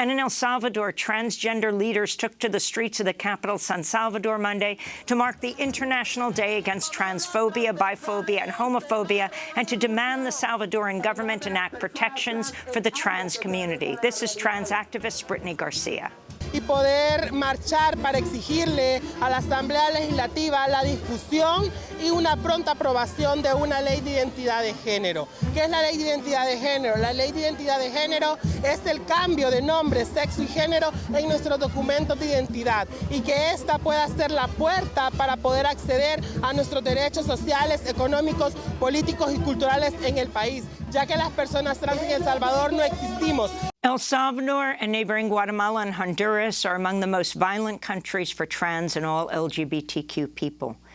And in El Salvador, transgender leaders took to the streets of the capital, San Salvador, Monday to mark the International Day Against Transphobia, Biphobia and Homophobia and to demand the Salvadoran government enact protections for the trans community. This is trans activist Brittany Garcia. Y poder marchar para exigirle a la Asamblea Legislativa la discusión y una pronta aprobación de una ley de identidad de género. ¿Qué es la ley de identidad de género? La ley de identidad de género es el cambio de nombre, sexo y género en nuestros documentos de identidad y que esta pueda ser la puerta para poder acceder a nuestros derechos sociales, económicos, políticos y culturales en el país, ya que las personas trans en El Salvador no existimos. El Salvador and neighboring Guatemala and Honduras are among the most violent countries for trans and all LGBTQ people.